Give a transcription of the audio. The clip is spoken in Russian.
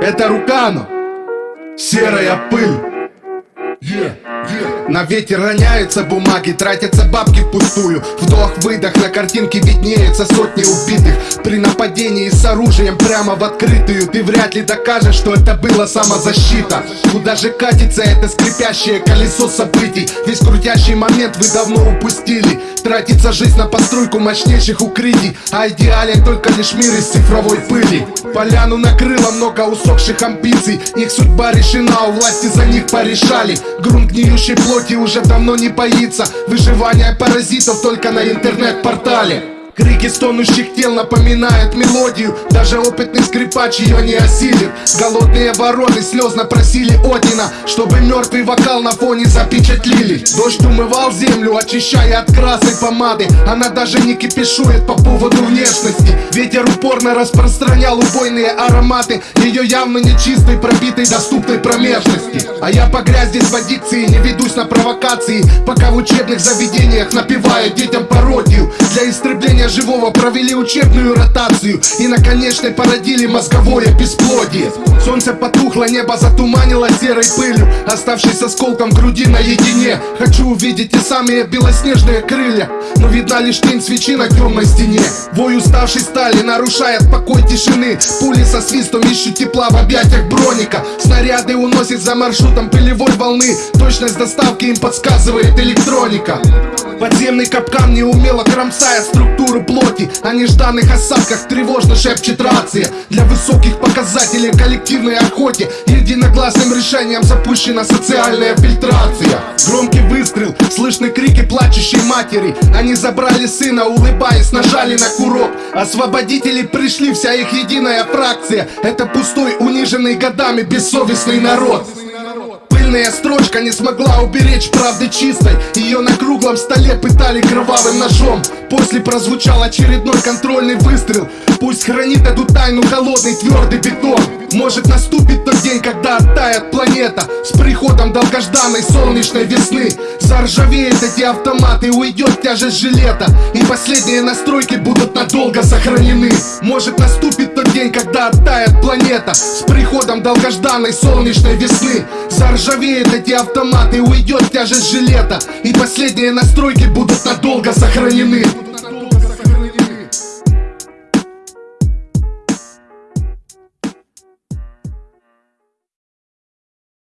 Это Рукано, серая пыль. На ветер роняются бумаги, тратятся бабки впустую. Вдох-выдох, на картинке виднеется сотни убитых. При нападении с оружием прямо в открытую Ты вряд ли докажешь, что это была самозащита. Куда же катится это скрипящее колесо событий? Весь крутящий момент вы давно упустили. Тратится жизнь на постройку мощнейших укрытий. А идеален только лишь мир из цифровой пыли. Поляну накрыло много усохших амбиций. Их судьба решена, у власти за них порешали. Грунт гниющей плоти уже давно не боится Выживание паразитов только на интернет-портале Крики стонущих тел напоминают мелодию. Даже опытный скрипач ее не осилит. Голодные вороны слезно просили Одина Чтобы мертвый вокал на фоне запечатлили. Дождь умывал землю, очищая от красной помады. Она даже не кипишует по поводу внешности. Ветер упорно распространял убойные ароматы. Ее явно нечистой, пробитой, доступной промежности. А я погряз здесь в аддикции, не ведусь на провокации. Пока в учебных заведениях напеваю детям пародию. Для истребления живого провели учебную ротацию. И на конечной породили мозговое бесплодие. Солнце потухло, небо затуманило серой пылью Оставшись осколком груди наедине. Хочу увидеть те самые белоснежные крылья Но видна лишь тень свечи на темной стене. Вой уставшей стали нарушает покой тишины. Пули со свистом ищут тепла в объятиях броника. Снаряды уносит за маршрутом пылевой волны. Точность доставки им подсказывает электроника. Подземный капкан неумело кромсая структуру плоти О нежданных осадках тревожно шепчет рация. Для высоких показателей коллективной охоте Единогласным решением запущена социальная фильтрация. Громкий выстрел, слышны крики плачущей матери. Они забрали сына, улыбаясь, нажали на курок. Освободители пришли, вся их единая фракция. Это пустой, униженный годами бессовестный народ Пыльная строчка не смогла уберечь правды чистой. Ее на круглом столе пытали кровавым ножом. После прозвучал очередной контрольный выстрел. Пусть хранит эту тайну холодный твердый бетон. Может наступит тот день, когда оттает планета. С приходом долгожданной солнечной весны. Заржавеют эти автоматы, уйдет тяжесть жилета. И последние настройки будут надолго сохранены. Может наступит тот день, когда оттает планета. С приходом долгожданной солнечной весны. Заржавеют эти автоматы, уйдет тяжесть жилета. И последние настройки будут надолго сохранены